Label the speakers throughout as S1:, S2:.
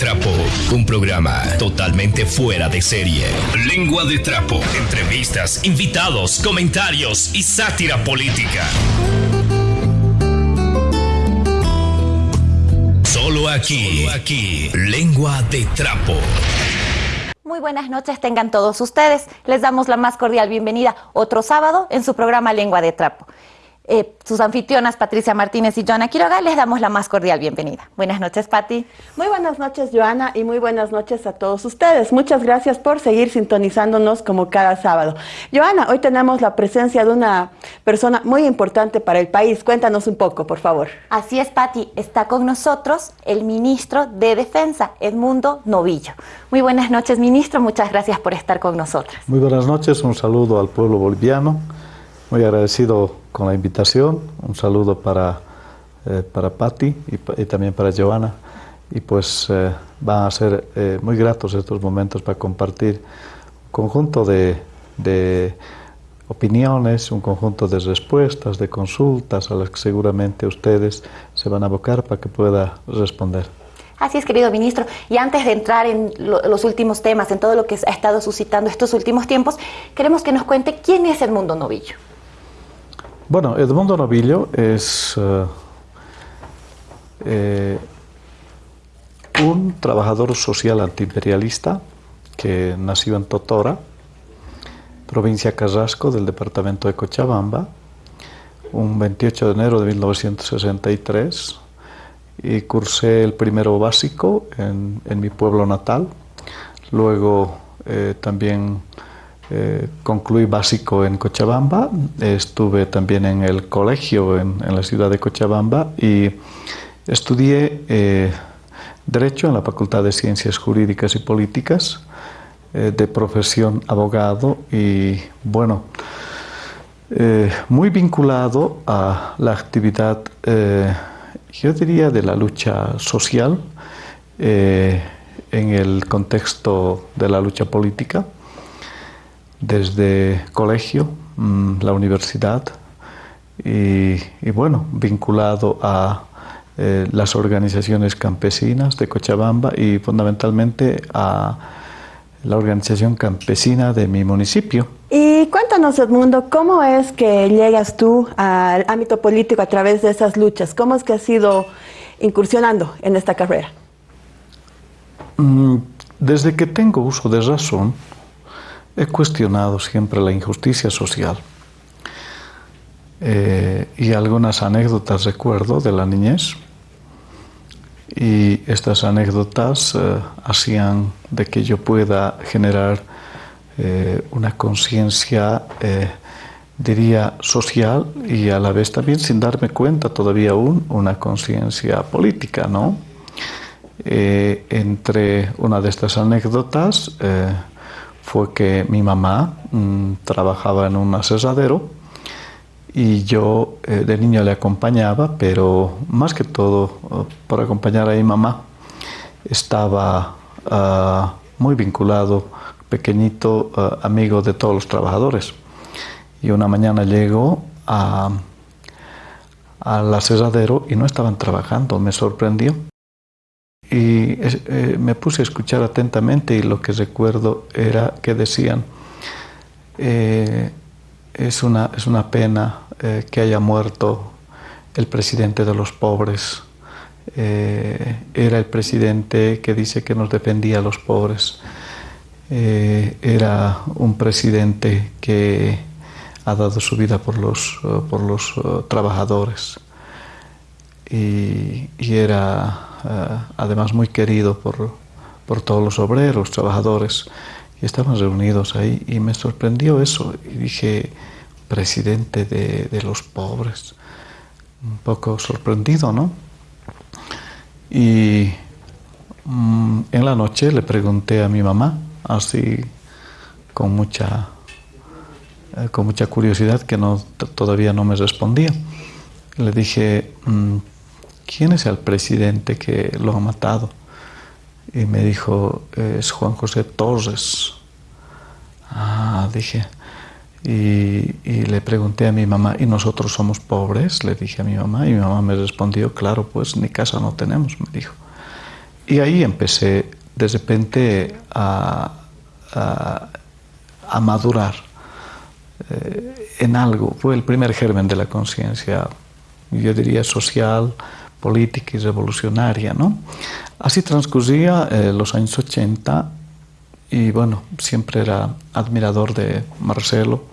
S1: Trapo, un programa totalmente fuera de serie. Lengua de Trapo, entrevistas, invitados, comentarios y sátira política. Solo aquí, Solo aquí, Lengua de Trapo.
S2: Muy buenas noches tengan todos ustedes. Les damos la más cordial bienvenida otro sábado en su programa Lengua de Trapo. Eh, sus anfitrionas Patricia Martínez y Joana Quiroga les damos la más cordial bienvenida. Buenas noches, Pati.
S3: Muy buenas noches, Joana, y muy buenas noches a todos ustedes. Muchas gracias por seguir sintonizándonos como cada sábado. Joana, hoy tenemos la presencia de una persona muy importante para el país. Cuéntanos un poco, por favor.
S2: Así es, Pati. Está con nosotros el ministro de Defensa, Edmundo Novillo. Muy buenas noches, ministro. Muchas gracias por estar con nosotros.
S4: Muy buenas noches. Un saludo al pueblo boliviano. Muy agradecido con la invitación. Un saludo para, eh, para Patti y, también para Joana. Y pues eh, van a ser eh, muy gratos estos momentos para compartir un conjunto de, de, opiniones, un conjunto de respuestas, de consultas a las que seguramente ustedes se van a abocar para que pueda responder.
S2: Así es, querido ministro. Y antes de entrar en los últimos temas, en todo lo que ha estado suscitando estos últimos tiempos, queremos que nos cuente quién es Edmundo Novillo.
S4: Bueno, Edmundo Novillo es eh, eh, un trabajador social antiimperialista que nació en Totora, provincia Carrasco del departamento de Cochabamba, un 28 de enero de 1963 y cursé el primero básico en, mi pueblo natal, luego eh, también eh, concluí básico en Cochabamba, estuve también en el colegio en, la ciudad de Cochabamba y estudié eh, Derecho en la Facultad de Ciencias Jurídicas y Políticas, eh, de profesión abogado y bueno, muy vinculado a la actividad, yo diría, de la lucha social en el contexto de la lucha política desde colegio, mm, la universidad y, bueno, vinculado a eh, las organizaciones campesinas de Cochabamba y fundamentalmente a la organización campesina de mi municipio.
S3: Y cuéntanos, Edmundo, ¿cómo es que llegas tú al ámbito político a través de esas luchas? ¿Cómo es que has ido incursionando en esta carrera?
S4: Mm, desde que tengo uso de razón, he cuestionado siempre la injusticia social. Eh, y algunas anécdotas recuerdo de la niñez. Y estas anécdotas eh, hacían de que yo pueda generar eh, una conciencia, diría, social y a la vez también, sin darme cuenta todavía aún, una conciencia política, ¿no? entre una de estas anécdotas, fue que mi mamá mm, trabajaba en un asesadero y yo eh, de niño le acompañaba, pero más que todo eh, por acompañar a mi mamá estaba ah, muy vinculado, pequeñito, ah, amigo de todos los trabajadores. Y una mañana llego al asesadero y no estaban trabajando, me sorprendió y eh, me puse a escuchar atentamente y lo que recuerdo era que decían, eh, es, una, es una pena eh, que haya muerto el presidente de los pobres, era el presidente que dice que nos defendía a los pobres, era un presidente que ha dado su vida por los, por los trabajadores y, era eh, además muy querido por, por, todos los obreros, trabajadores, y estábamos reunidos ahí y me sorprendió eso y dije, presidente de, de los pobres, un poco sorprendido, ¿no? Y mm, en la noche le pregunté a mi mamá, así con mucha, eh, con mucha curiosidad, que no, todavía no me respondía. Le dije, mm, ¿quién es el presidente que lo ha matado? Y me dijo, es Juan José Torres. Ah, dije. Y, le pregunté a mi mamá, ¿y nosotros somos pobres? Le dije a mi mamá y mi mamá me respondió, claro, pues ni casa no tenemos, me dijo. y ahí empecé de repente a, madurar eh, en algo. Fue el primer germen de la conciencia, yo diría social, política y revolucionaria. ¿no? Así transcurría eh, los años 80 y bueno, siempre era admirador de Marcelo.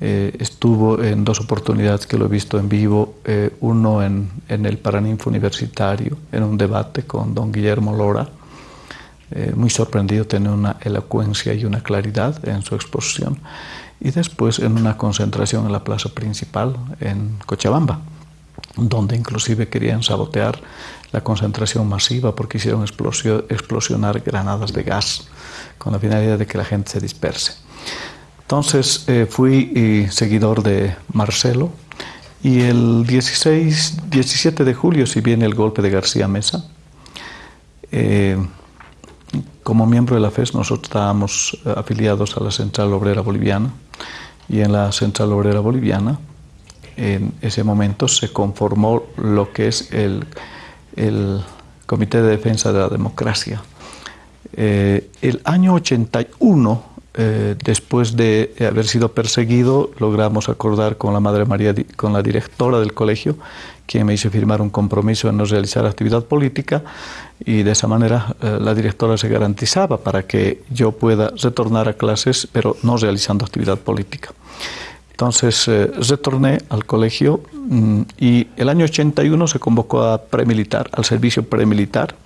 S4: Eh, estuvo en dos oportunidades que lo he visto en vivo, eh, uno en, en, el Paraninfo Universitario, en un debate con don Guillermo Lora, eh, muy sorprendido, tiene una elocuencia y una claridad en su exposición, y después en una concentración en la plaza principal en Cochabamba, donde inclusive querían sabotear la concentración masiva porque hicieron explosionar granadas de gas con la finalidad de que la gente se disperse. Entonces eh, fui eh, seguidor de Marcelo y el 16, 17 de julio, si viene el golpe de García Mesa, eh, como miembro de la FES nosotros estábamos afiliados a la Central Obrera Boliviana y en la Central Obrera Boliviana en ese momento se conformó lo que es el, el Comité de Defensa de la Democracia. el año 81 eh, después de haber sido perseguido, logramos acordar con la Madre María, con la directora del colegio, quien me hizo firmar un compromiso en no realizar actividad política y de esa manera eh, la directora se garantizaba para que yo pueda retornar a clases, pero no realizando actividad política. Entonces eh, retorné al colegio mm, y el año 81 se convocó a premilitar, al servicio premilitar.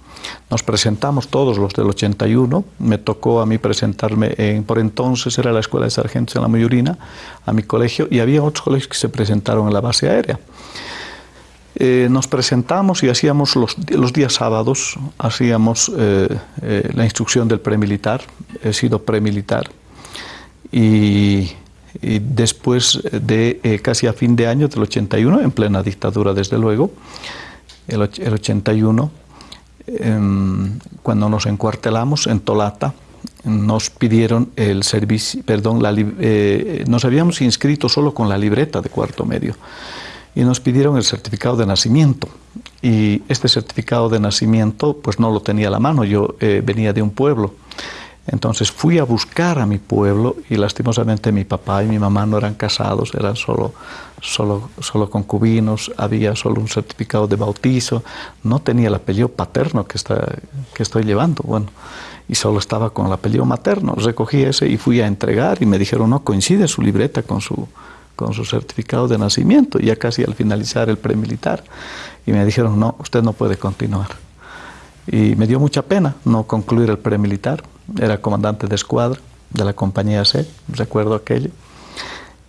S4: Nos presentamos todos los del 81, me tocó a mí presentarme, en, por entonces era la Escuela de Sargentos en la Mayorina, a mi colegio, y había otros colegios que se presentaron en la base aérea. Eh, nos presentamos y hacíamos los, los días sábados, hacíamos eh, eh, la instrucción del premilitar, he sido premilitar, y, y después de casi a fin de año del 81, en plena dictadura desde luego, el, el 81, Em, cuando nos encuartelamos en Tolata, nos pidieron el servicio, perdón, eh, nos habíamos inscrito solo con la libreta de cuarto medio y nos pidieron el certificado de nacimiento. Y este certificado de nacimiento, pues no lo tenía a la mano, yo eh, venía de un pueblo. Entonces fui a buscar a mi pueblo y lastimosamente mi papá y mi mamá no eran casados, eran solo, solo, solo concubinos, había solo un certificado de bautizo, no tenía el apellido paterno que, está, que estoy llevando, bueno, y solo estaba con el apellido materno. Recogí ese y fui a entregar y me dijeron, no, coincide su libreta con su, con su certificado de nacimiento, ya casi al finalizar el premilitar. Y me dijeron, no, usted no puede continuar. Y me dio mucha pena no concluir el premilitar era comandante de escuadra de la compañía C, recuerdo aquello,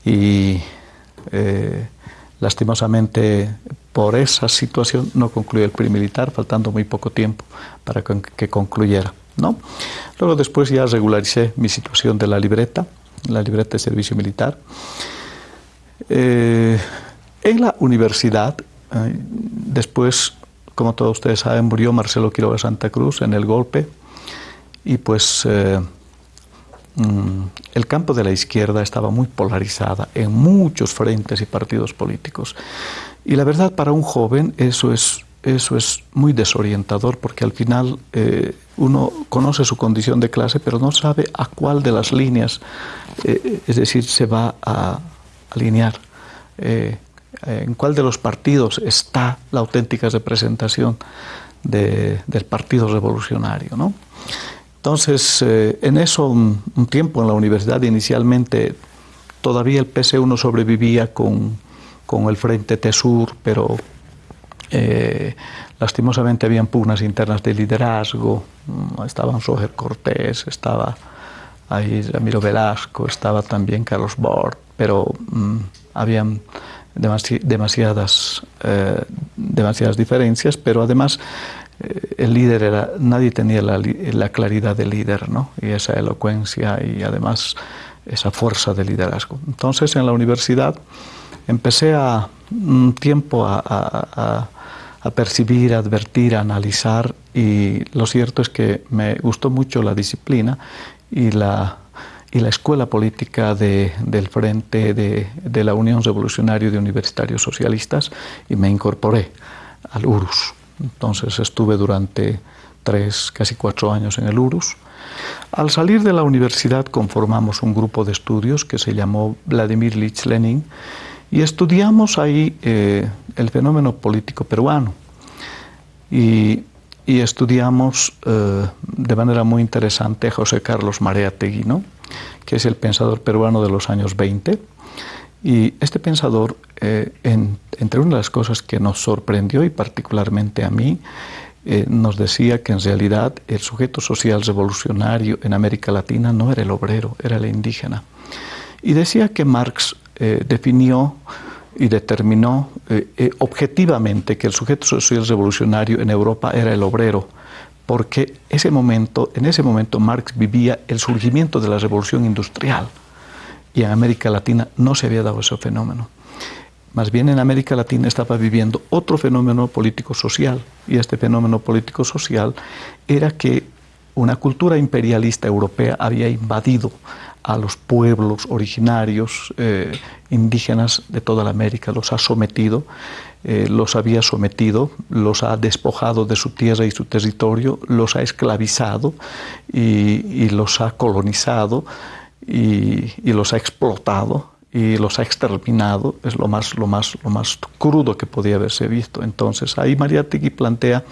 S4: y eh, lastimosamente por esa situación no concluyó el premilitar, faltando muy poco tiempo para que concluyera. ¿no? Luego después ya regularicé mi situación de la libreta, la libreta de servicio militar. Eh, en la universidad, eh, después, como todos ustedes saben, murió Marcelo Quiroga Santa Cruz en el golpe y pues eh, mm, el campo de la izquierda estaba muy polarizada en muchos frentes y partidos políticos. Y la verdad, para un joven eso es, eso es muy desorientador porque al final eh, uno conoce su condición de clase, pero no sabe a cuál de las líneas, eh, es decir, se va a alinear. en cuál de los partidos está la auténtica representación del Partido Revolucionario. ¿no? Entonces, eh, en eso, un, tiempo en la universidad, inicialmente todavía el PC1 sobrevivía con, con el Frente TESUR, pero eh, lastimosamente habían pugnas internas de liderazgo, mm, estaban Roger Cortés, estaba ahí Ramiro Velasco, estaba también Carlos Bort, pero mm, habían demasiadas, eh, demasiadas diferencias, pero además el líder era, nadie tenía la, la, claridad de líder, ¿no? Y esa elocuencia y además esa fuerza de liderazgo. Entonces en la universidad empecé a un tiempo a, percibir, advertir, analizar y lo cierto es que me gustó mucho la disciplina y la, y la escuela política de, del Frente de, de la Unión Revolucionaria de Universitarios Socialistas y me incorporé al URUS. Entonces estuve durante tres, casi cuatro años en el URUS. Al salir de la universidad conformamos un grupo de estudios que se llamó Vladimir Lich Lenin y estudiamos ahí eh, el fenómeno político peruano. Y, estudiamos eh, de manera muy interesante a José Carlos Mareategui, ¿no? que es el pensador peruano de los años 20. Y este pensador, eh, entre una de las cosas que nos sorprendió y particularmente a mí, nos decía que en realidad el sujeto social revolucionario en América Latina no era el obrero, era el indígena. Y decía que Marx eh, definió y determinó eh, eh, objetivamente que el sujeto social revolucionario en Europa era el obrero, porque ese momento, en ese momento Marx vivía el surgimiento de la revolución industrial y en América Latina no se había dado ese fenómeno. Más bien en América Latina estaba viviendo otro fenómeno político-social y este fenómeno político-social era que una cultura imperialista europea había invadido a los pueblos originarios eh, indígenas de toda la América, los ha sometido, eh, los había sometido, los ha despojado de su tierra y su territorio, los ha esclavizado y, los ha colonizado y, los ha explotado y los ha exterminado, es lo más, lo más, lo más crudo que podía haberse visto. Entonces, ahí Mariátegui plantea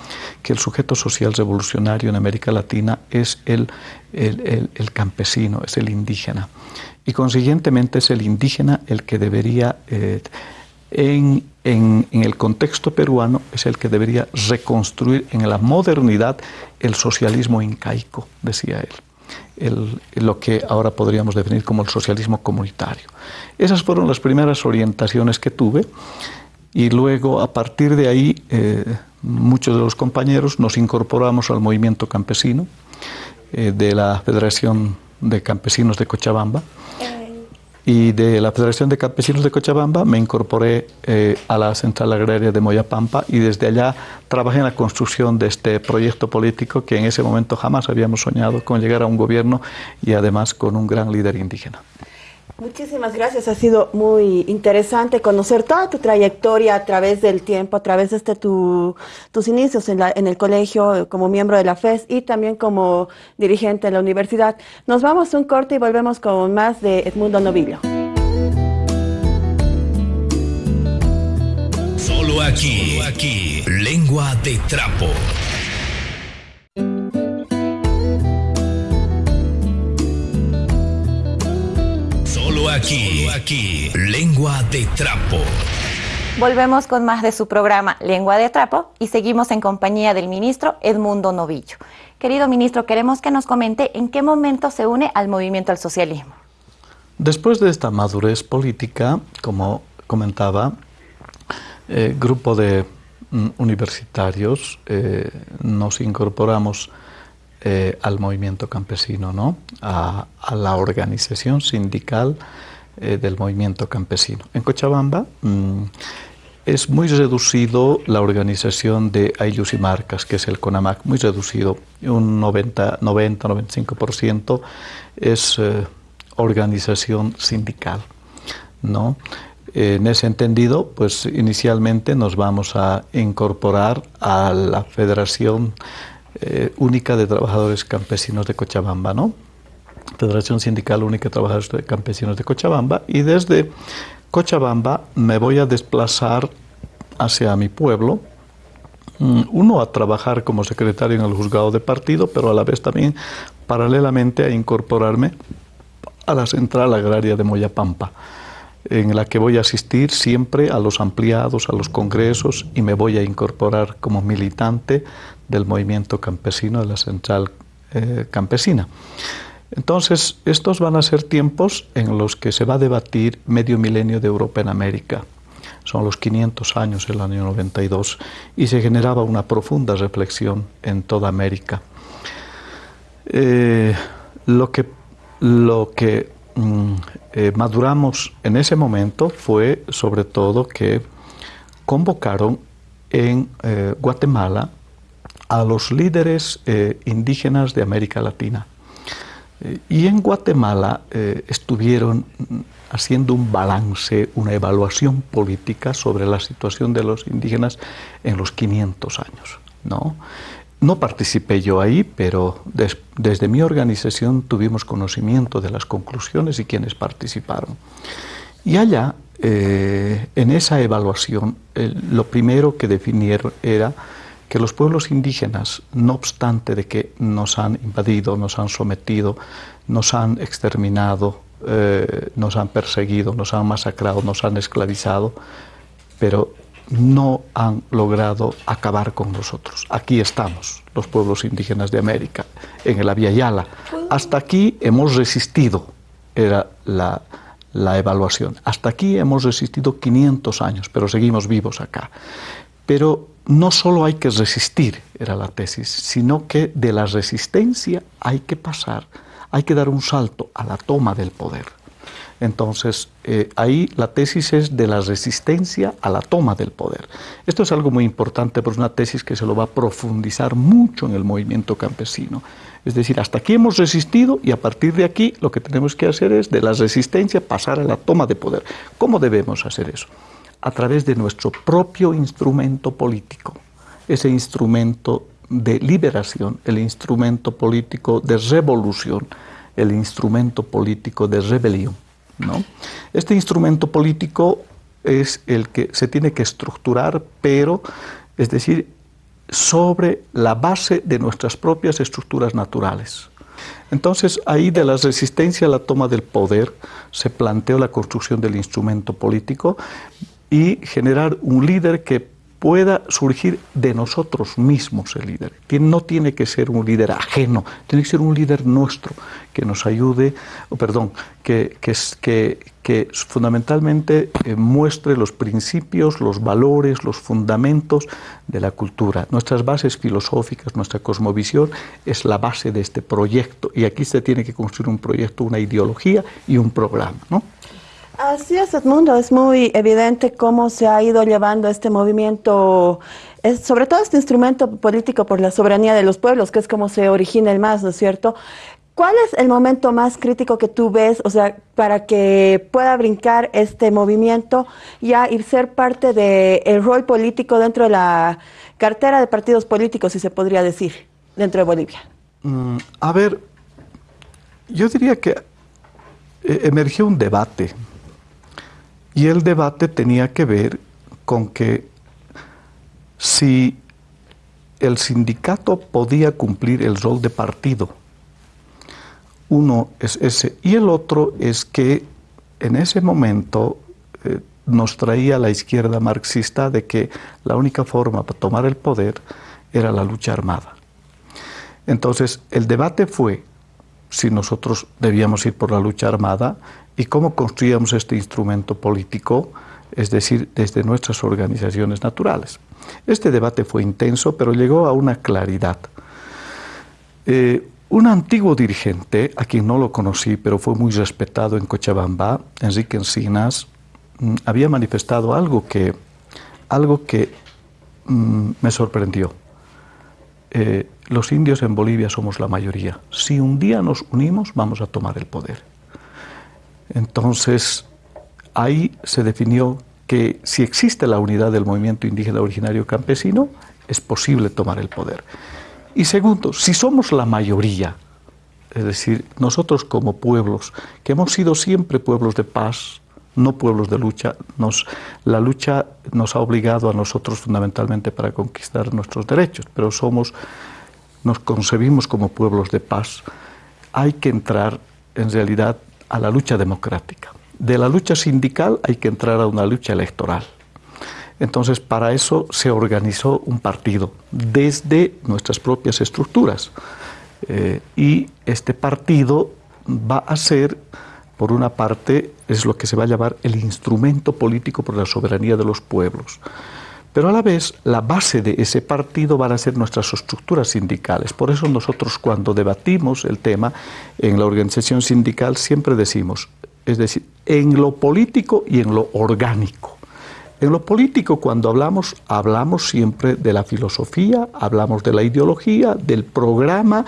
S4: que el sujeto social revolucionario en América Latina es el, el, campesino, es el indígena. Y consiguientemente es el indígena el que debería, eh, en, en, en el contexto peruano, es el que debería reconstruir en la modernidad el socialismo incaico, decía él lo que ahora podríamos definir como el socialismo comunitario. Esas fueron las primeras orientaciones que tuve y luego a partir de ahí eh, muchos de los compañeros nos incorporamos al movimiento campesino eh, de la Federación de Campesinos de Cochabamba y de la Federación de Campesinos de Cochabamba me incorporé eh, a la Central Agraria de Moyapampa y desde allá trabajé en la construcción de este proyecto político que en ese momento jamás habíamos soñado con llegar a un gobierno y además con un gran líder indígena.
S3: Muchísimas gracias, ha sido muy interesante conocer toda tu trayectoria a través del tiempo, a través de este, tus inicios en, el colegio como miembro de la FES y también como dirigente de la universidad. Nos vamos a un corte y volvemos con más de Edmundo Novillo.
S1: Solo aquí, aquí, lengua de trapo. Aquí, aquí, Lengua de Trapo.
S2: Volvemos con más de su programa Lengua de Trapo y seguimos en compañía del ministro Edmundo Novillo. Querido ministro, queremos que nos comente en qué momento se une al movimiento al socialismo.
S4: Después de esta madurez política, como comentaba, eh, grupo de mm, universitarios eh, nos incorporamos eh, al movimiento campesino, ¿no? a, la organización sindical eh, del movimiento campesino. En Cochabamba mm, es muy reducido la organización de Ayllus y Marcas, que es el CONAMAC, muy reducido, un 90-95% es eh, organización sindical. ¿no? En ese entendido, pues inicialmente nos vamos a incorporar a la Federación eh, única de Trabajadores Campesinos de Cochabamba, ¿no? Federación Sindical Única de Trabajadores Campesinos de Cochabamba, y desde Cochabamba me voy a desplazar hacia mi pueblo, mm, uno a trabajar como secretario en el juzgado de partido, pero a la vez también paralelamente a incorporarme a la central agraria de Moyapampa, en la que voy a asistir siempre a los ampliados, a los congresos y me voy a incorporar como militante del movimiento campesino de la central eh, campesina. Entonces, estos van a ser tiempos en los que se va a debatir medio milenio de Europa en América. Son los 500 años del año 92 y se generaba una profunda reflexión en toda América. Eh, lo que, lo que eh, maduramos en ese momento fue sobre todo que convocaron en Guatemala a los líderes eh, indígenas de América Latina. Eh, y en Guatemala eh, estuvieron haciendo un balance, una evaluación política sobre la situación de los indígenas en los 500 años. ¿no? No participé yo ahí, pero desde mi organización tuvimos conocimiento de las conclusiones y quienes participaron. Y allá, eh, en esa evaluación, lo primero que definieron era que los pueblos indígenas, no obstante de que nos han invadido, nos han sometido, nos han exterminado, eh, nos han perseguido, nos han masacrado, nos han esclavizado, pero no han logrado acabar con nosotros. Aquí estamos, los pueblos indígenas de América, en el Yala. Hasta aquí hemos resistido, era la, la evaluación. Hasta aquí hemos resistido 500 años, pero seguimos vivos acá. Pero no solo hay que resistir, era la tesis, sino que de la resistencia hay que pasar, hay que dar un salto a la toma del poder. Entonces, eh, ahí la tesis es de la resistencia a la toma del poder. Esto es algo muy importante, pero es una tesis que se lo va a profundizar mucho en el movimiento campesino. Es decir, hasta aquí hemos resistido y a partir de aquí lo que tenemos que hacer es de la resistencia pasar a la toma de poder. ¿Cómo debemos hacer eso? A través de nuestro propio instrumento político, ese instrumento de liberación, el instrumento político de revolución, el instrumento político de rebelión. ¿No? Este instrumento político es el que se tiene que estructurar, pero, es decir, sobre la base de nuestras propias estructuras naturales. Entonces, ahí de la resistencia a la toma del poder se planteó la construcción del instrumento político y generar un líder que pueda surgir de nosotros mismos el líder. No tiene que ser un líder ajeno, tiene que ser un líder nuestro que nos ayude, perdón, que, que, que fundamentalmente eh, muestre los principios, los valores, los fundamentos de la cultura. Nuestras bases filosóficas, nuestra cosmovisión es la base de este proyecto y aquí se tiene que construir un proyecto, una ideología y un programa. ¿no?
S3: Así es, Edmundo, es muy evidente cómo se ha ido llevando este movimiento, sobre todo este instrumento político por la soberanía de los pueblos, que es como se origina el más, ¿no es cierto? ¿Cuál es el momento más crítico que tú ves, o sea, para que pueda brincar este movimiento ya y ser parte del rol político dentro de la cartera de partidos políticos, si se podría decir, dentro de Bolivia?
S4: Mm, a ver, yo diría que eh, emergió un debate y el debate tenía que ver con que si el sindicato podía cumplir el rol de partido. Uno es ese. Y el otro es que en ese momento eh, nos traía la izquierda marxista de que la única forma para tomar el poder era la lucha armada. Entonces, el debate fue si nosotros debíamos ir por la lucha armada y cómo construíamos este instrumento político, es decir, desde nuestras organizaciones naturales. Este debate fue intenso, pero llegó a una claridad. Eh, un antiguo dirigente, a quien no lo conocí, pero fue muy respetado en Cochabamba, Enrique Encinas, mm, había manifestado algo que, algo que mm, me sorprendió. Eh, los indios en Bolivia somos la mayoría. Si un día nos unimos, vamos a tomar el poder. Entonces, ahí se definió que si existe la unidad del movimiento indígena originario campesino, es posible tomar el poder. Y segundo, si somos la mayoría, es decir, nosotros como pueblos, que hemos sido siempre pueblos de paz, no pueblos de lucha, la lucha nos ha obligado a nosotros fundamentalmente para conquistar nuestros derechos, pero somos, nos concebimos como pueblos de paz. Hay que entrar en realidad a la lucha democrática. De la lucha sindical hay que entrar a una lucha electoral. Entonces, para eso se organizó un partido desde nuestras propias estructuras. Eh, y este partido va a ser, por una parte, es lo que se va a llamar el instrumento político por la soberanía de los pueblos. Pero a la vez, la base de ese partido van a ser nuestras estructuras sindicales. Por eso nosotros cuando debatimos el tema en la organización sindical siempre decimos, es decir, en lo político y en lo orgánico. En lo político, cuando hablamos, hablamos siempre de la filosofía, hablamos de la ideología, del programa,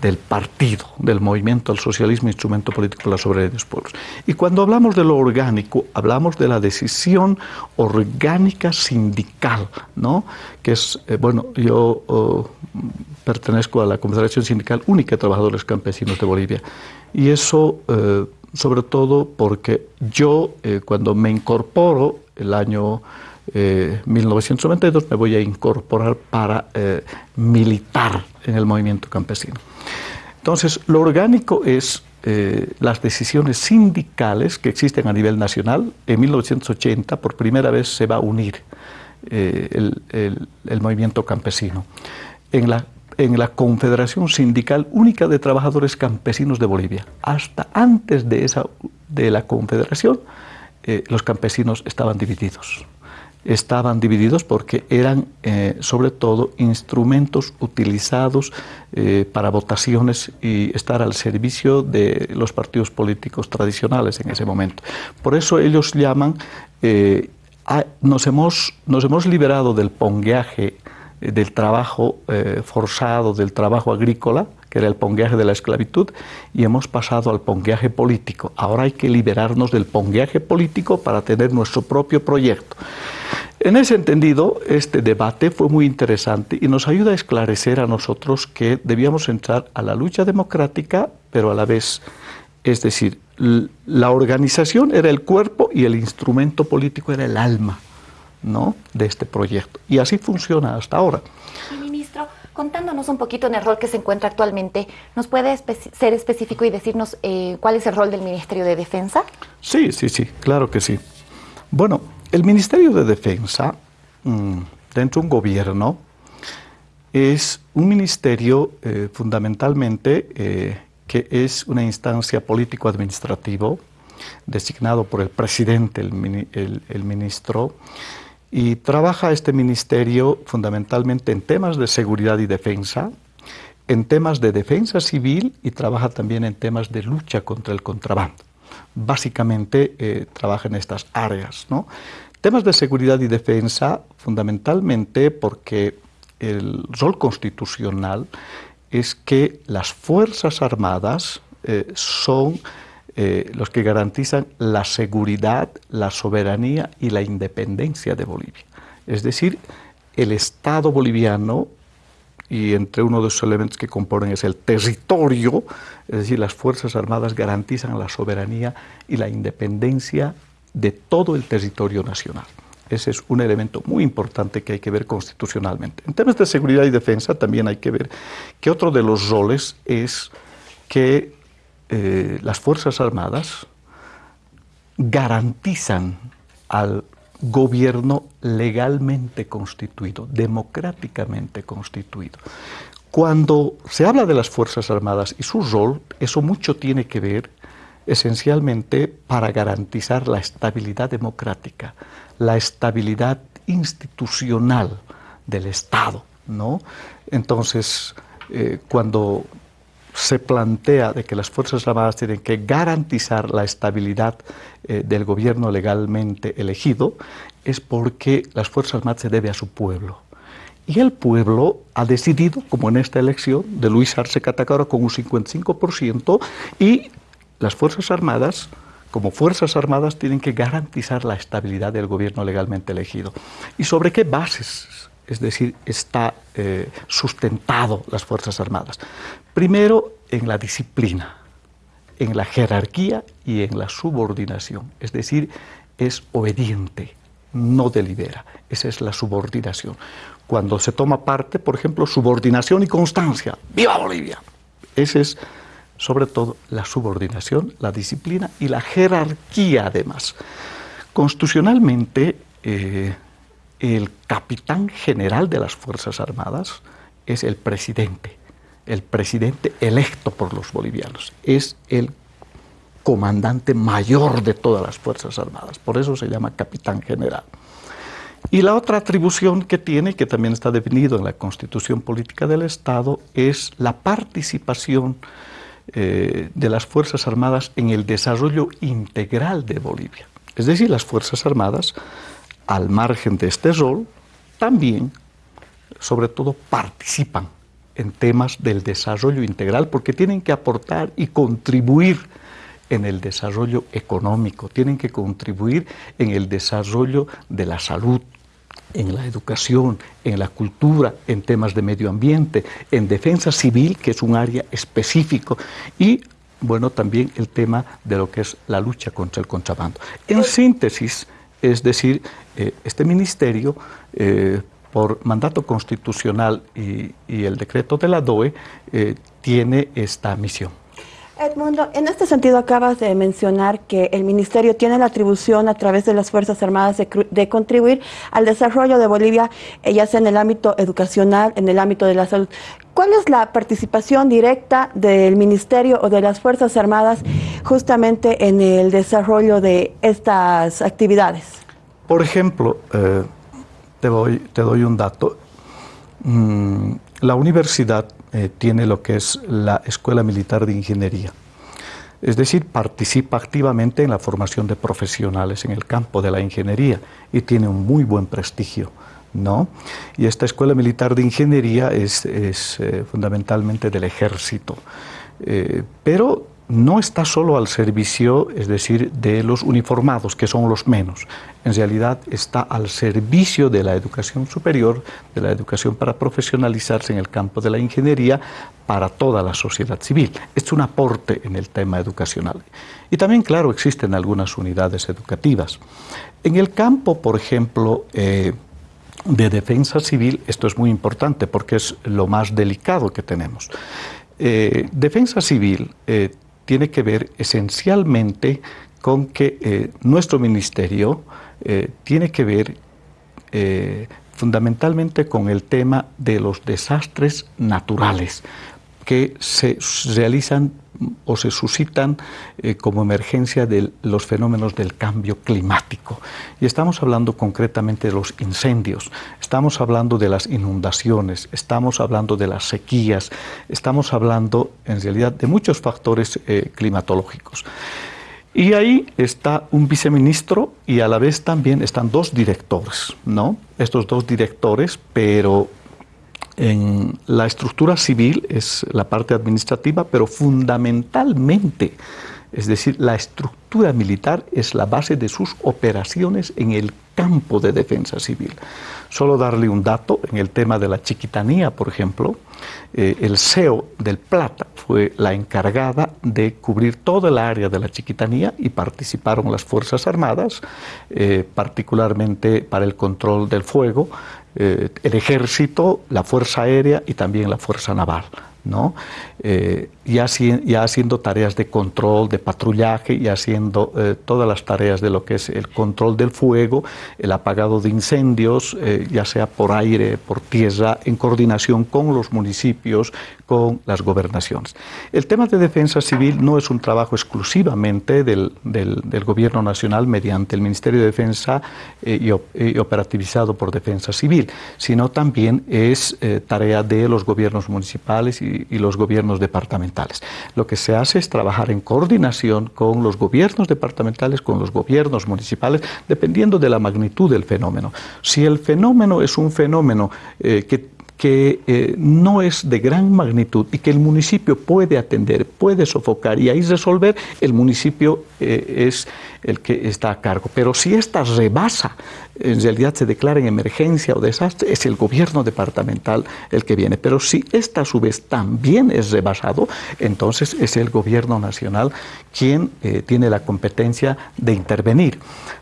S4: del partido, del movimiento al socialismo, instrumento político para la soberanía de los pueblos. Y cuando hablamos de lo orgánico, hablamos de la decisión orgánica sindical, ¿no? Que es, eh, bueno, yo... Oh, pertenezco a la Confederación Sindical Única de Trabajadores Campesinos de Bolivia. Y eso, eh, sobre todo porque yo, eh, cuando me incorporo el año 1992, me voy a incorporar para militar en el movimiento campesino. Entonces, lo orgánico es las decisiones sindicales que existen a nivel nacional. En 1980, por primera vez, se va a unir el, el movimiento campesino en la, en la Confederación Sindical Única de Trabajadores Campesinos de Bolivia. Hasta antes de, esa, de la Confederación, eh, los campesinos estaban divididos. Estaban divididos porque eran, eh, sobre todo, instrumentos utilizados eh, para votaciones y estar al servicio de los partidos políticos tradicionales en ese momento. Por eso ellos llaman, nos, hemos, nos hemos liberado del pongueaje del trabajo eh, forzado, del trabajo agrícola, que era el pongueaje de la esclavitud, y hemos pasado al pongueaje político. Ahora hay que liberarnos del pongueaje político para tener nuestro propio proyecto. En ese entendido, este debate fue muy interesante y nos ayuda a esclarecer a nosotros que debíamos entrar a la lucha democrática, pero a la vez, es decir, la organización era el cuerpo y el instrumento político era el alma. ¿No? de este proyecto. Y así funciona hasta ahora.
S2: ministro, contándonos un poquito en el rol que se encuentra actualmente, ¿nos puede ser específico y decirnos eh, cuál es el rol del Ministerio de Defensa?
S4: Sí, sí, sí, claro que sí. Bueno, el Ministerio de Defensa, mm, dentro de un gobierno, es un ministerio eh, fundamentalmente eh, que es una instancia político-administrativo designado por el presidente, el ministro, y trabaja este ministerio fundamentalmente en temas de seguridad y defensa, en temas de defensa civil y trabaja también en temas de lucha contra el contrabando. Básicamente eh, trabaja en estas áreas. ¿no? Temas de seguridad y defensa fundamentalmente porque el rol constitucional es que las Fuerzas Armadas eh, son eh, los que garantizan la seguridad, la soberanía y la independencia de Bolivia. Es decir, el Estado boliviano, y entre uno de sus elementos que componen es el territorio, es decir, las Fuerzas Armadas garantizan la soberanía y la independencia de todo el territorio nacional. Ese es un elemento muy importante que hay que ver constitucionalmente. En temas de seguridad y defensa también hay que ver que otro de los roles es que eh, las Fuerzas Armadas garantizan al gobierno legalmente constituido, democráticamente constituido. Cuando se habla de las Fuerzas Armadas y su rol, eso mucho tiene que ver esencialmente para garantizar la estabilidad democrática, la estabilidad institucional del Estado. ¿no? Entonces, eh, cuando se plantea de que las Fuerzas Armadas tienen que garantizar la estabilidad eh, del gobierno legalmente elegido, es porque las Fuerzas Armadas se debe a su pueblo. Y el pueblo ha decidido, como en esta elección de Luis Arce Catacora con un 55%, y las Fuerzas Armadas, como Fuerzas Armadas, tienen que garantizar la estabilidad del gobierno legalmente elegido. ¿Y sobre qué bases? Es decir, está eh, sustentado las Fuerzas Armadas. Primero, en la disciplina, en la jerarquía y en la subordinación. Es decir, es obediente, no delibera. Esa es la subordinación. Cuando se toma parte, por ejemplo, subordinación y constancia. ¡Viva Bolivia! Esa es, sobre todo, la subordinación, la disciplina y la jerarquía, además. Constitucionalmente, eh, el capitán general de las Fuerzas Armadas es el presidente el presidente electo por los bolivianos, es el comandante mayor de todas las Fuerzas Armadas, por eso se llama capitán general. Y la otra atribución que tiene, que también está definido en la Constitución Política del Estado, es la participación eh, de las Fuerzas Armadas en el desarrollo integral de Bolivia. Es decir, las Fuerzas Armadas, al margen de este rol, también, sobre todo, participan en temas del desarrollo integral, porque tienen que aportar y contribuir en el desarrollo económico, tienen que contribuir en el desarrollo de la salud, en la educación, en la cultura, en temas de medio ambiente, en defensa civil, que es un área específico, y bueno, también el tema de lo que es la lucha contra el contrabando. En síntesis, es decir, eh, este ministerio, eh, por mandato constitucional y, el decreto de la DOE, eh, tiene esta misión.
S3: Edmundo, en este sentido acabas de mencionar que el Ministerio tiene la atribución a través de las Fuerzas Armadas de, contribuir al desarrollo de Bolivia, eh, ya sea en el ámbito educacional, en el ámbito de la salud. ¿Cuál es la participación directa del Ministerio o de las Fuerzas Armadas justamente en el desarrollo de estas actividades?
S4: Por ejemplo, eh, te, te, doy un dato. Mm, la universidad eh, tiene lo que es la Escuela Militar de Ingeniería. Es decir, participa activamente en la formación de profesionales en el campo de la ingeniería y tiene un muy buen prestigio. ¿no? Y esta Escuela Militar de Ingeniería es, eh, fundamentalmente del ejército. Eh, pero no está solo al servicio, es decir, de los uniformados, que son los menos. En realidad está al servicio de la educación superior, de la educación para profesionalizarse en el campo de la ingeniería para toda la sociedad civil. Es un aporte en el tema educacional. Y también, claro, existen algunas unidades educativas. En el campo, por ejemplo, eh, de defensa civil, esto es muy importante porque es lo más delicado que tenemos. Eh, defensa civil eh, tiene que ver esencialmente con que eh, nuestro ministerio eh, tiene que ver eh, fundamentalmente con el tema de los desastres naturales que se realizan o se suscitan eh, como emergencia de los fenómenos del cambio climático. Y estamos hablando concretamente de los incendios, estamos hablando de las inundaciones, estamos hablando de las sequías, estamos hablando en realidad de muchos factores eh, climatológicos. Y ahí está un viceministro y a la vez también están dos directores, ¿no? Estos dos directores, pero en la estructura civil es la parte administrativa, pero fundamentalmente, es decir, la estructura militar es la base de sus operaciones en el campo de defensa civil. Solo darle un dato, en el tema de la chiquitanía, por ejemplo, eh, el CEO del Plata fue la encargada de cubrir toda el área de la chiquitanía y participaron las Fuerzas Armadas, eh, particularmente para el control del fuego, eh, el ejército, la fuerza aérea y también la fuerza naval. ¿no? Eh, ya, haciendo tareas de control, de patrullaje y haciendo eh, todas las tareas de lo que es el control del fuego, el apagado de incendios, ya sea por aire, por tierra, en coordinación con los municipios, con las gobernaciones. El tema de defensa civil no es un trabajo exclusivamente del, Gobierno Nacional mediante el Ministerio de Defensa eh, y, operativizado por Defensa Civil, sino también es eh, tarea de los gobiernos municipales y, y, los gobiernos departamentales. Lo que se hace es trabajar en coordinación con los gobiernos departamentales, con los gobiernos municipales, dependiendo de la magnitud del fenómeno. Si el fenómeno es un fenómeno eh, que que eh, no es de gran magnitud y que el municipio puede atender, puede sofocar y ahí resolver, el municipio eh, es el que está a cargo. Pero si esta rebasa, en realidad se declara en emergencia o desastre, es el gobierno departamental el que viene. Pero si esta a su vez también es rebasado, entonces es el gobierno nacional quien eh, tiene la competencia de intervenir.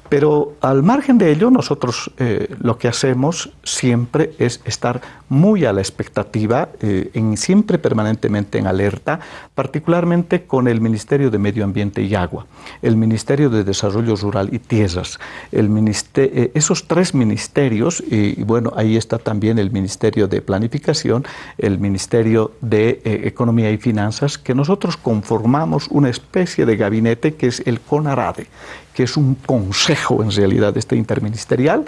S4: Pero al margen de ello, nosotros eh, lo que hacemos siempre es estar muy a la expectativa, eh, en, siempre permanentemente en alerta, particularmente con el Ministerio de Medio Ambiente y Agua, el Ministerio de Desarrollo Rural y Tierras, eh, esos tres ministerios, y, bueno, ahí está también el Ministerio de Planificación, el Ministerio de Economía y Finanzas, que nosotros conformamos una especie de gabinete que es el CONARADE, que es un consejo en realidad este interministerial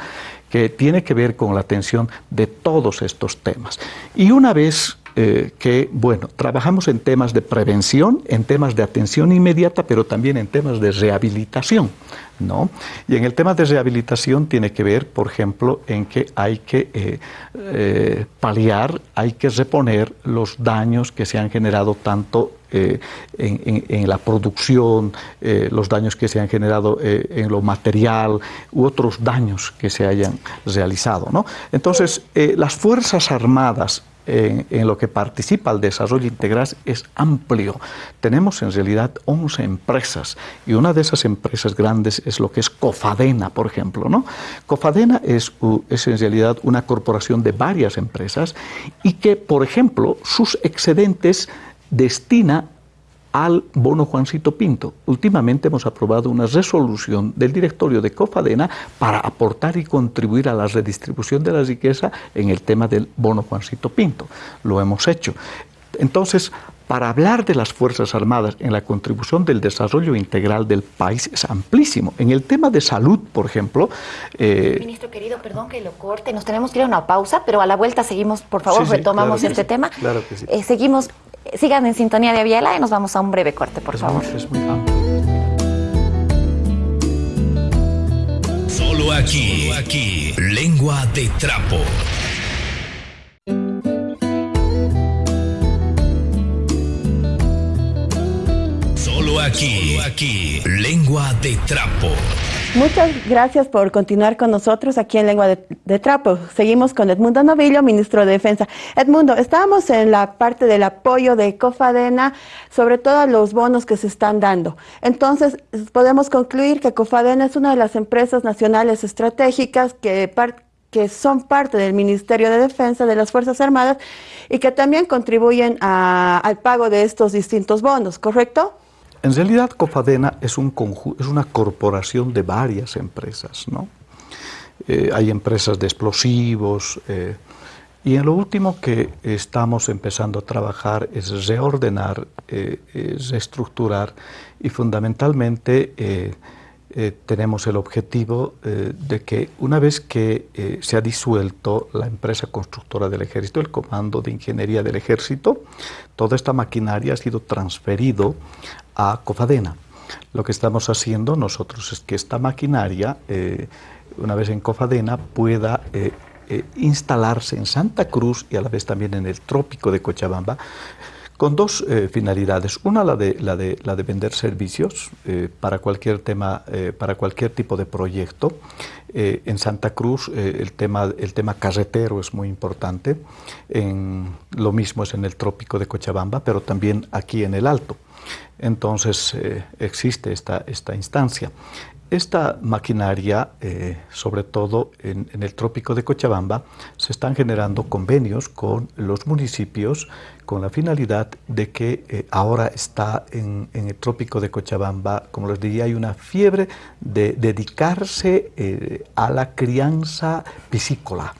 S4: que tiene que ver con la atención de todos estos temas. Y una vez eh, que, bueno, trabajamos en temas de prevención, en temas de atención inmediata, pero también en temas de rehabilitación, ¿no? Y en el tema de rehabilitación tiene que ver, por ejemplo, en que hay que eh, eh, paliar, hay que reponer los daños que se han generado tanto en, en, la producción, los daños que se han generado en lo material u otros daños que se hayan realizado. ¿no? Entonces, las Fuerzas Armadas en, lo que participa el desarrollo integral es amplio. Tenemos en realidad 11 empresas y una de esas empresas grandes es lo que es Cofadena, por ejemplo. ¿no? Cofadena es, es en realidad una corporación de varias empresas y que, por ejemplo, sus excedentes destina al bono Juancito Pinto. Últimamente hemos aprobado una resolución del directorio de Cofadena para aportar y contribuir a la redistribución de la riqueza en el tema del bono Juancito Pinto. Lo hemos hecho. Entonces, para hablar de las Fuerzas Armadas en la contribución del desarrollo integral del país es amplísimo. En el tema de salud, por ejemplo...
S2: Eh, Ministro querido, perdón que lo corte, nos tenemos que ir a una pausa, pero a la vuelta seguimos, por favor, retomamos este tema.
S4: Claro que sí.
S2: Eh, seguimos Sigan en sintonía de Aviala y nos vamos a un breve corte, por favor.
S1: Solo aquí, aquí, lengua de trapo. Aquí, aquí, lengua de trapo.
S3: Muchas gracias por continuar con nosotros aquí en Lengua de, Trapo. Seguimos con Edmundo Novillo, ministro de Defensa. Edmundo, estábamos en la parte del apoyo de Cofadena, sobre todo los bonos que se están dando. Entonces, podemos concluir que Cofadena es una de las empresas nacionales estratégicas que, que son parte del Ministerio de Defensa de las Fuerzas Armadas y que también contribuyen al pago de estos distintos bonos, ¿correcto?
S4: En realidad, Cofadena es, un es una corporación de varias empresas, ¿no? Eh, hay empresas de explosivos, eh, y en lo último que estamos empezando a trabajar es reordenar, eh, reestructurar y fundamentalmente tenemos el objetivo de que una vez que se ha disuelto la empresa constructora del ejército, el Comando de Ingeniería del Ejército, toda esta maquinaria ha sido transferido a Cofadena. Lo que estamos haciendo nosotros es que esta maquinaria, eh, una vez en Cofadena, pueda eh, eh, instalarse en Santa Cruz y a la vez también en el trópico de Cochabamba, con dos finalidades. Una, la de, la de, la de vender servicios para cualquier tema, para cualquier tipo de proyecto. en Santa Cruz el, tema, el tema carretero es muy importante. Lo mismo es en el trópico de Cochabamba, pero también aquí en el Alto. Entonces eh, existe esta, esta instancia. Esta maquinaria, eh, sobre todo en, el trópico de Cochabamba, se están generando convenios con los municipios con la finalidad de que eh, ahora está en, el trópico de Cochabamba, como les diría, hay una fiebre de dedicarse eh, a la crianza piscícola.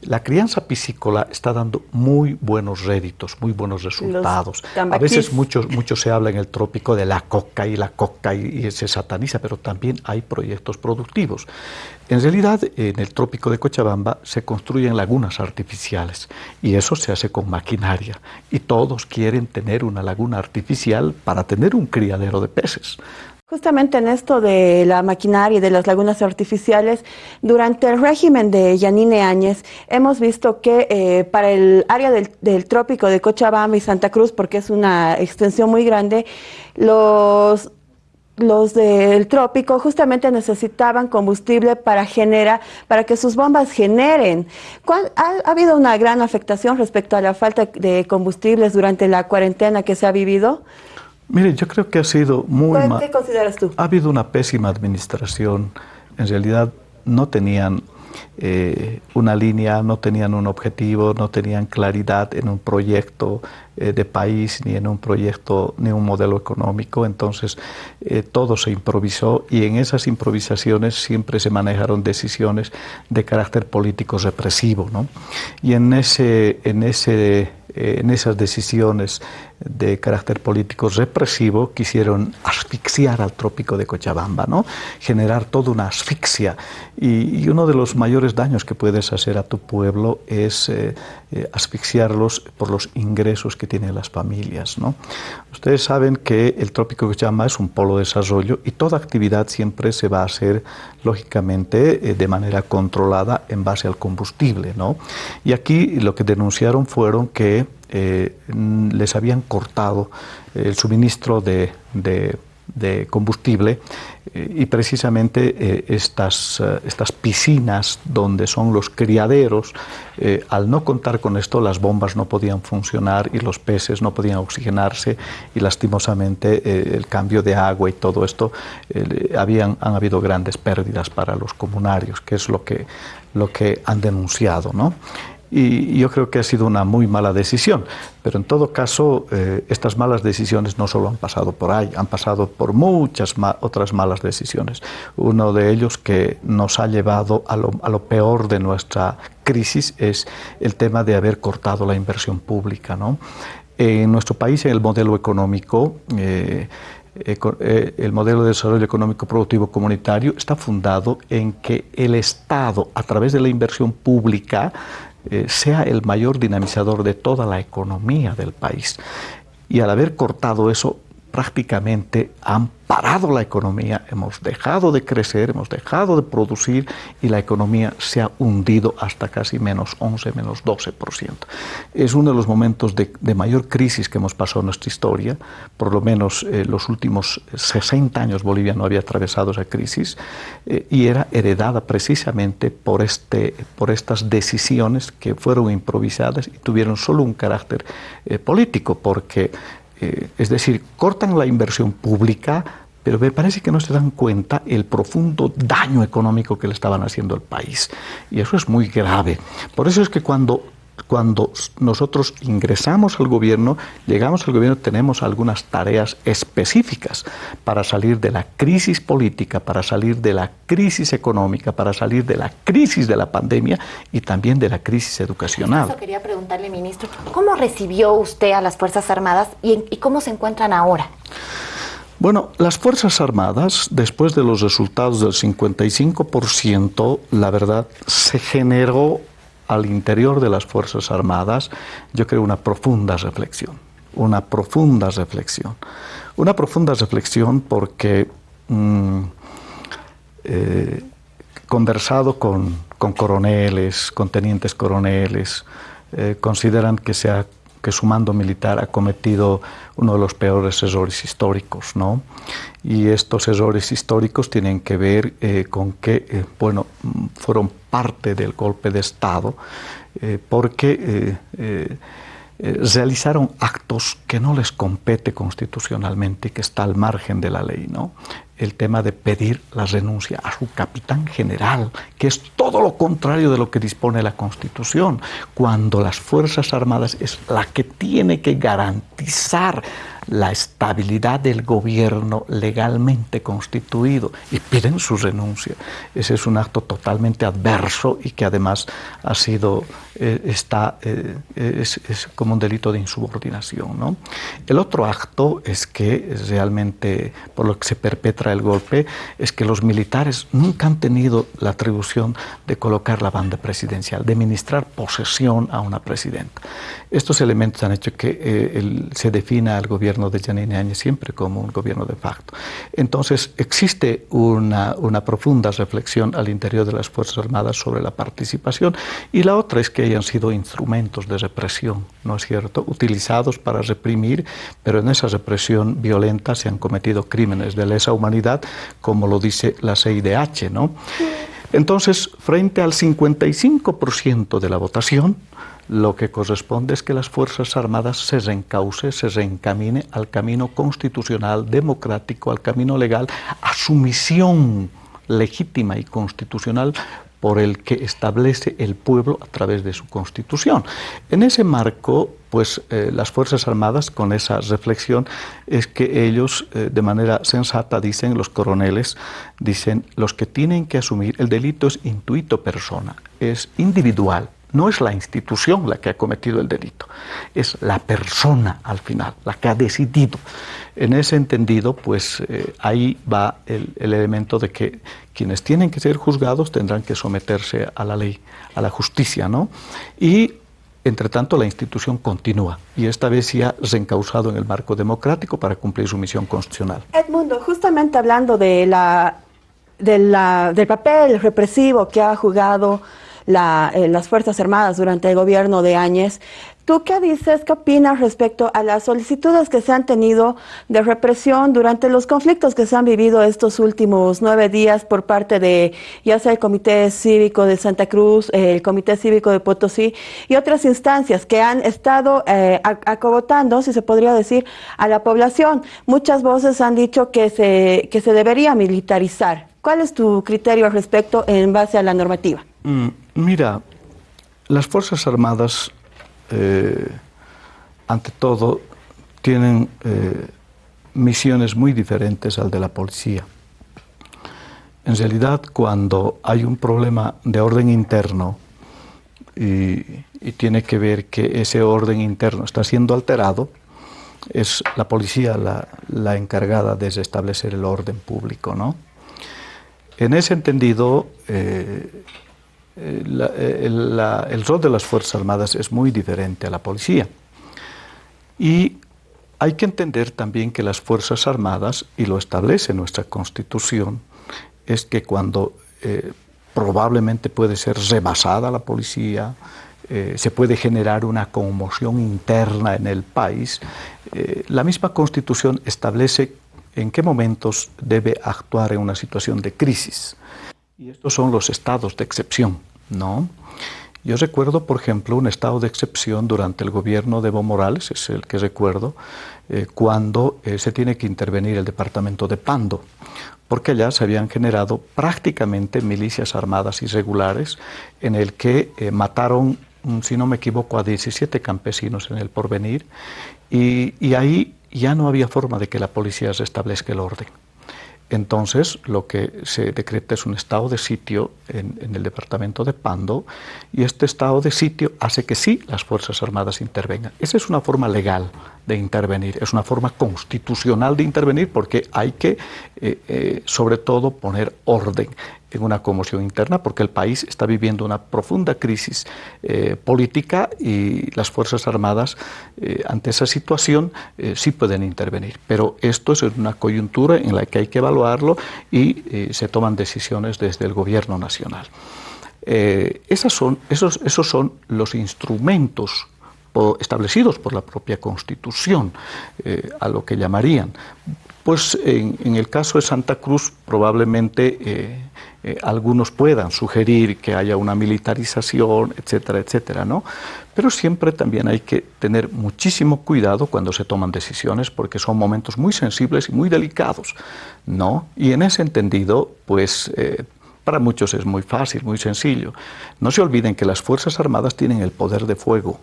S4: La crianza piscícola está dando muy buenos réditos, muy buenos resultados. A veces mucho, mucho se habla en el trópico de la coca y la coca y se sataniza, pero también hay proyectos productivos. En realidad, en el trópico de Cochabamba se construyen lagunas artificiales y eso se hace con maquinaria. Y todos quieren tener una laguna artificial para tener un criadero de peces.
S3: Justamente en esto de la maquinaria y de las lagunas artificiales, durante el régimen de Yanine Áñez, hemos visto que eh, para el área del, del, trópico de Cochabamba y Santa Cruz, porque es una extensión muy grande, los los del trópico justamente necesitaban combustible para generar, para que sus bombas generen. Ha, habido una gran afectación respecto a la falta de combustibles durante la cuarentena que se ha vivido?
S4: Mire, yo creo que ha sido muy
S3: mal. ¿Qué consideras tú?
S4: Ha habido una pésima administración. En realidad no tenían eh, una línea, no tenían un objetivo, no tenían claridad en un proyecto eh, de país, ni en un proyecto, ni un modelo económico. Entonces, eh, todo se improvisó y en esas improvisaciones siempre se manejaron decisiones de carácter político represivo. ¿no? Y en, ese, en, ese, en esas decisiones de carácter político represivo quisieron asfixiar al trópico de Cochabamba, ¿no? generar toda una asfixia. Y, uno de los mayores daños que puedes hacer a tu pueblo es asfixiarlos por los ingresos que tienen las familias. ¿no? Ustedes saben que el trópico de Cochabamba es un polo de desarrollo y toda actividad siempre se va a hacer, lógicamente, eh, de manera controlada en base al combustible. ¿no? Y aquí lo que denunciaron fueron que que les habían cortado el suministro de combustible eh, y precisamente eh, estas, eh, estas piscinas donde son los criaderos, al no contar con esto las bombas no podían funcionar y los peces no podían oxigenarse y lastimosamente el cambio de agua y todo esto habían, han habido grandes pérdidas para los comunarios, que es lo que, lo que han denunciado. ¿no? Y yo creo que ha sido una muy mala decisión. Pero en todo caso, eh, estas malas decisiones no solo han pasado por ahí, han pasado por muchas otras malas decisiones. Uno de ellos que nos ha llevado a lo, a lo, peor de nuestra crisis es el tema de haber cortado la inversión pública. ¿no? En nuestro país, en el modelo económico, eh, eh, el modelo de desarrollo económico productivo comunitario está fundado en que el Estado, a través de la inversión pública, eh, sea el mayor dinamizador de toda la economía del país. Y al haber cortado eso, prácticamente han parado la economía, hemos dejado de crecer, hemos dejado de producir y la economía se ha hundido hasta casi menos 11, menos 12%. Es uno de los momentos de, mayor crisis que hemos pasado en nuestra historia, por lo menos eh, los últimos 60 años Bolivia no había atravesado esa crisis eh, y era heredada precisamente por, este, por estas decisiones que fueron improvisadas y tuvieron solo un carácter eh, político, porque es decir, cortan la inversión pública, pero me parece que no se dan cuenta el profundo daño económico que le estaban haciendo al país. Y eso es muy grave. Por eso es que cuando cuando nosotros ingresamos al gobierno, llegamos al gobierno, tenemos algunas tareas específicas para salir de la crisis política, para salir de la crisis económica, para salir de la crisis de la pandemia y también de la crisis educacional.
S2: Eso quería preguntarle, ministro, ¿cómo recibió usted a las Fuerzas Armadas y, y cómo se encuentran ahora?
S4: Bueno, las Fuerzas Armadas, después de los resultados del 55%, la verdad, se generó al interior de las Fuerzas Armadas, yo creo, una profunda reflexión, una profunda reflexión. Una profunda reflexión porque mm, eh, conversado con, coroneles, con tenientes coroneles, eh, consideran que, sea, que su mando militar ha cometido uno de los peores errores históricos, ¿no? Y estos errores históricos tienen que ver eh, con que, eh, bueno, fueron parte del golpe de Estado, eh, porque realizaron actos que no les compete constitucionalmente y que está al margen de la ley, ¿no? el tema de pedir la renuncia a su capitán general, que es todo lo contrario de lo que dispone la Constitución, cuando las Fuerzas Armadas es la que tiene que garantizar la estabilidad del gobierno legalmente constituido y piden su renuncia. Ese es un acto totalmente adverso y que además ha sido, eh, está, eh, es, como un delito de insubordinación. ¿no? El otro acto es que realmente, por lo que se perpetra el golpe, es que los militares nunca han tenido la atribución de colocar la banda presidencial, de ministrar posesión a una presidenta. Estos elementos han hecho que eh, se defina al gobierno de Janine Áñez siempre como un gobierno de facto. Entonces, existe una, una profunda reflexión al interior de las Fuerzas Armadas sobre la participación y la otra es que hayan sido instrumentos de represión, ¿no es cierto?, utilizados para reprimir, pero en esa represión violenta se han cometido crímenes de lesa humanidad, como lo dice la CIDH, ¿no? Entonces, frente al 55% de la votación, lo que corresponde es que las Fuerzas Armadas se reencauce, se reencamine al camino constitucional, democrático, al camino legal, a su misión legítima y constitucional por el que establece el pueblo a través de su constitución. En ese marco, pues eh, las Fuerzas Armadas, con esa reflexión, es que ellos, eh, de manera sensata, dicen, los coroneles, dicen, los que tienen que asumir el delito es intuito persona, es individual, no es la institución la que ha cometido el delito, es la persona al final, la que ha decidido. En ese entendido, pues eh, ahí va el, elemento de que quienes tienen que ser juzgados tendrán que someterse a la ley, a la justicia, ¿no? Y entre tanto, la institución continúa y esta vez ya reencausado en el marco democrático para cumplir su misión constitucional.
S3: Edmundo, justamente hablando de del papel represivo que ha jugado eh, las Fuerzas Armadas durante el gobierno de Áñez. ¿Tú qué dices, qué opinas respecto a las solicitudes que se han tenido de represión durante los conflictos que se han vivido estos últimos nueve días por parte de ya sea el Comité Cívico de Santa Cruz, el Comité Cívico de Potosí y otras instancias que han estado eh, acogotando, si se podría decir, a la población? Muchas voces han dicho que se, que se debería militarizar. ¿Cuál es tu criterio al respecto en base a la normativa?
S4: Mm, mira, las Fuerzas Armadas eh, ante todo, tienen eh, misiones muy diferentes al de la policía. En realidad, cuando hay un problema de orden interno y, tiene que ver que ese orden interno está siendo alterado, es la policía la, encargada de establecer el orden público. ¿no? En ese entendido, eh, eh, eh, el, rol de las Fuerzas Armadas es muy diferente a la policía. Y hay que entender también que las Fuerzas Armadas, y lo establece nuestra Constitución, es que cuando eh, probablemente puede ser rebasada la policía, se puede generar una conmoción interna en el país, la misma Constitución establece en qué momentos debe actuar en una situación de crisis. Y estos son los estados de excepción, ¿no? Yo recuerdo, por ejemplo, un estado de excepción durante el gobierno de Evo Morales, es el que recuerdo, eh, cuando eh, se tiene que intervenir el departamento de Pando, porque allá se habían generado prácticamente milicias armadas irregulares en el que eh, mataron, mm, si no me equivoco, a 17 campesinos en el porvenir, y, y ahí ya no había forma de que la policía restablezca el orden. Entonces, lo que se decreta es un estado de sitio en, el departamento de Pando y este estado de sitio hace que sí las Fuerzas Armadas intervengan. Esa es una forma legal de intervenir, es una forma constitucional de intervenir porque hay que, eh, eh, sobre todo, poner orden en una conmoción interna porque el país está viviendo una profunda crisis eh, política y las Fuerzas Armadas ante esa situación sí pueden intervenir. Pero esto es una coyuntura en la que hay que evaluarlo y se toman decisiones desde el Gobierno Nacional. Esas son, esos, esos son los instrumentos establecidos por la propia Constitución, a lo que llamarían. Pues en, el caso de Santa Cruz probablemente eh, algunos puedan sugerir que haya una militarización, etcétera, etcétera, ¿no? Pero siempre también hay que tener muchísimo cuidado cuando se toman decisiones porque son momentos muy sensibles y muy delicados, ¿no? Y en ese entendido, pues... Eh, para muchos es muy fácil, muy sencillo. No se olviden que las Fuerzas Armadas tienen el poder de fuego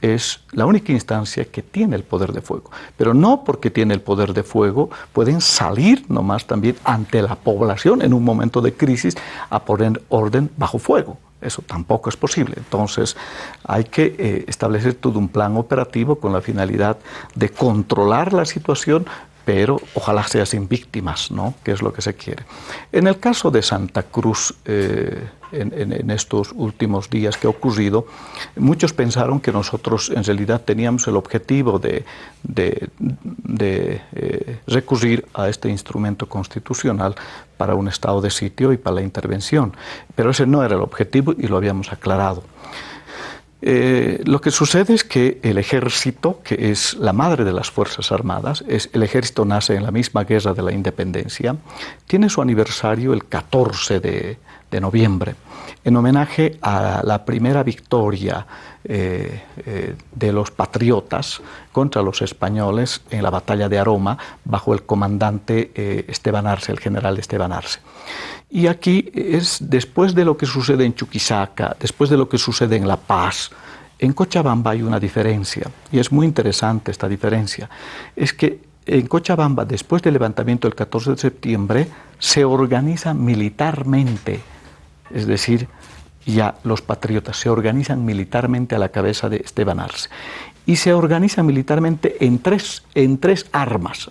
S4: es la única instancia que tiene el poder de fuego. Pero no porque tiene el poder de fuego, pueden salir nomás también ante la población en un momento de crisis a poner orden bajo fuego. Eso tampoco es posible. Entonces hay que eh, establecer todo un plan operativo con la finalidad de controlar la situación, pero ojalá sea sin víctimas, ¿no? que es lo que se quiere. En el caso de Santa Cruz, eh, en, estos últimos días que ha ocurrido, muchos pensaron que nosotros en realidad teníamos el objetivo de, eh, recurrir a este instrumento constitucional para un estado de sitio y para la intervención, pero ese no era el objetivo y lo habíamos aclarado. Eh, lo que sucede es que el ejército, que es la madre de las Fuerzas Armadas, es, el ejército nace en la misma guerra de la independencia, tiene su aniversario el 14 de, noviembre, en homenaje a la primera victoria eh, eh, de los patriotas contra los españoles en la batalla de Aroma bajo el comandante Esteban Arce, el general Esteban Arce. Y aquí es después de lo que sucede en Chuquisaca, después de lo que sucede en La Paz, en Cochabamba hay una diferencia, y es muy interesante esta diferencia. Es que en Cochabamba, después del levantamiento del 14 de septiembre, se organiza militarmente, es decir, ya los patriotas se organizan militarmente a la cabeza de Esteban Arce. Y se organizan militarmente en tres, en tres armas,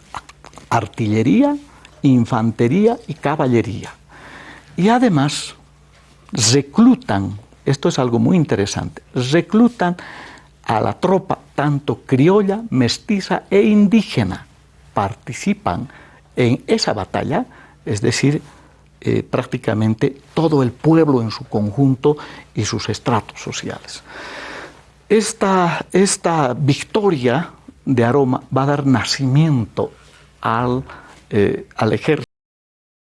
S4: artillería, infantería y caballería. Y además reclutan, esto es algo muy interesante, reclutan a la tropa tanto criolla, mestiza e indígena. Participan en esa batalla, es decir, eh, prácticamente todo el pueblo en su conjunto y sus estratos sociales. Esta, esta victoria de Aroma va a dar nacimiento al, eh, al ejército